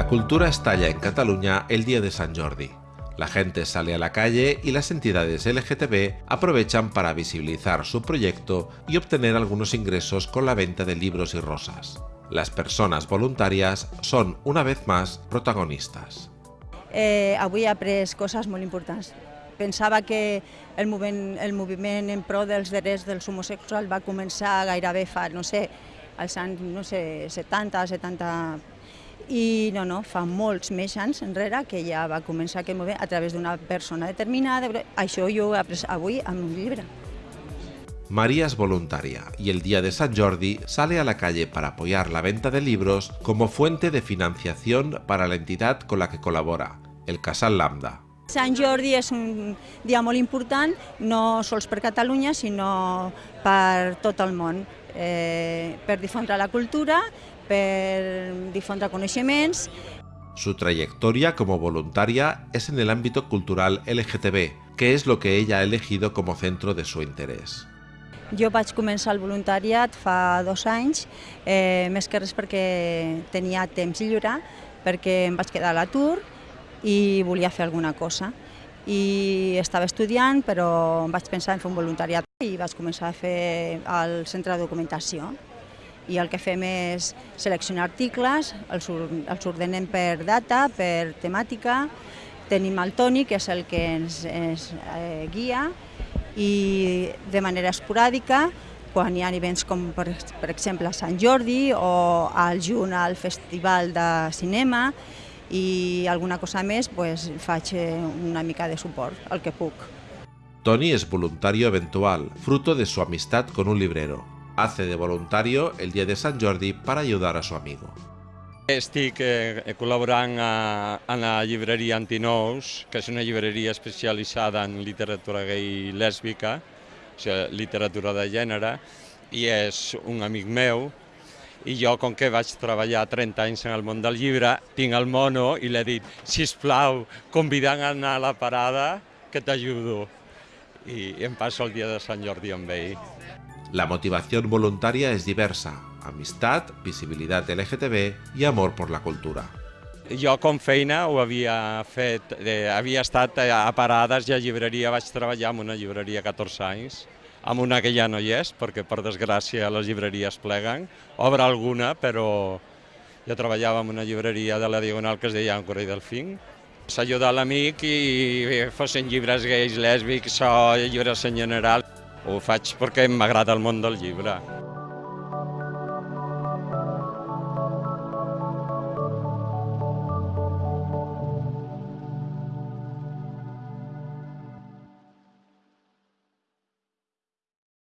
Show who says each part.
Speaker 1: La cultura estalla en Cataluña el día de San Jordi. La gente sale a la calle y las entidades LGTB aprovechan para visibilizar su proyecto y obtener algunos ingresos con la venta de libros y rosas. Las personas voluntarias son, una vez más, protagonistas.
Speaker 2: Eh, avui he après coses molt importants. Pensava que el moviment, el moviment en pro dels drets dels homosexuals va començar gairebé fa, no sé, als anys no sé, 70, 70 i no, no, fa molts més anys enrere que ja va començar aquest moviment a través d'una persona determinada. Això jo ho he après avui en un llibre.
Speaker 1: María es voluntaria y el día de San Jordi sale a la calle para apoyar la venta de libros como fuente de financiación para la entidad con la que colabora, el Casal Lambda.
Speaker 2: Sant Jordi és un dia molt important, no sols per Catalunya, sinó per tot el món, eh, per difondre la cultura, per difondre coneixements.
Speaker 1: Su trayectoria como voluntaria es en el ámbito cultural LGTB, que es lo que ella ha elegido como centro de su interés.
Speaker 2: Jo vaig començar el voluntariat fa dos anys, eh, més que res perquè tenia temps lliure, perquè em vaig quedar a l'atur i volia fer alguna cosa. I estava estudiant, però em vaig pensar en fer un voluntariat i vaig començar a fer el centre de documentació. I el que fem és seleccionar articles, els, els ordenem per data, per temàtica, tenim el Toni, que és el que ens, ens eh, guia, i de manera esporàdica, quan hi ha events com per, per exemple Sant Jordi o al juny al Festival de Cinema i alguna cosa més, pues, faig eh, una mica de suport, el que puc.
Speaker 1: Tony es voluntario eventual, fruto de su amistad con un librero. Hace de voluntario el día de San Jordi para ayudar a su amigo.
Speaker 3: Estic eh, col·laborant a, a la llibreria Antinous, que és una llibreria especialitzada en literatura gay i lèsbica, o sigui, literatura de gènere, i és un amic meu, i jo, com que vaig treballar 30 anys en el món del llibre, tinc el mono i l'he dit, si plau, convidant a anar a la parada, que t'ajudo. I em passo el dia de Sant Jordi amb ell.
Speaker 1: La motivación voluntaria es diversa, amistad, visibilidad LGTB i amor por la cultura.
Speaker 3: Jo com feina ho havia fet, eh, havia estat a parades i a llibreria, vaig treballar en una llibreria 14 anys, amb una que ja no hi és, perquè per desgràcia les llibreries pleguen, obre alguna, però jo treballava en una llibreria de la Diagonal que es deia Ancora i Delfín, s'ajudar l'amic i fossin llibres gais, lèsbics o llibres en general. Ho faig perquè m'agrada el món del llibre.